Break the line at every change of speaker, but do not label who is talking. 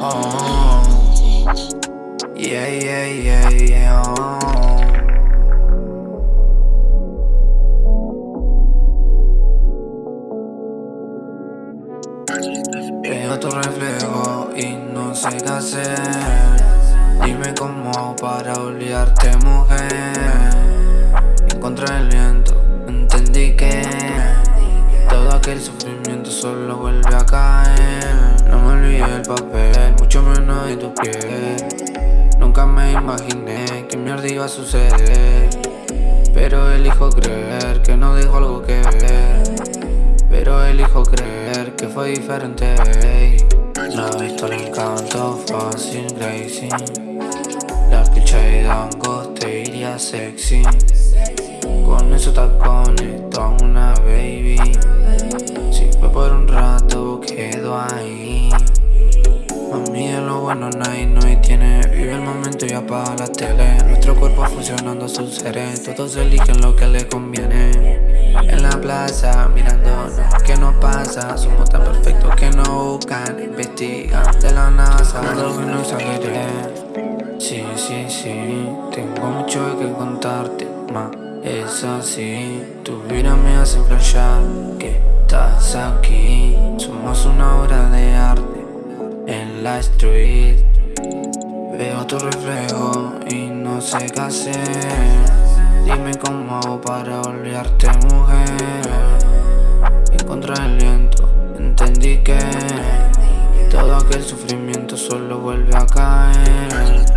Oh, yeah, yeah, yeah, yeah. Veo tu reflejo y no sé qué hacer. Dime cómo para olvidarte, mujer. Encontré el viento, entendí que todo aquel sufrimiento solo vuelve a caer. No me olvidé el papel, de tu piel. Nunca me imaginé que mierda iba a suceder. Pero elijo creer que no dijo algo que ver. Pero elijo creer que fue diferente. He visto el encanto fácil, crazy. La picha de te iría sexy. Vive el momento y apaga la tele. Nuestro cuerpo funcionando a sus seres. Todos eligen lo que les conviene. En la plaza, mirando ¿qué nos pasa? Somos tan perfectos que nos buscan, investigan de la NASA. Lo que no exageré. Sí, sí, sí, tengo mucho que contarte, ma. Es así, tu vida me hace flashear que estás aquí. Somos una obra de arte en la street. Veo tu reflejo y no sé qué hacer. Dime cómo hago para olvidarte, mujer. Encontré el viento, entendí que todo aquel sufrimiento solo vuelve a caer.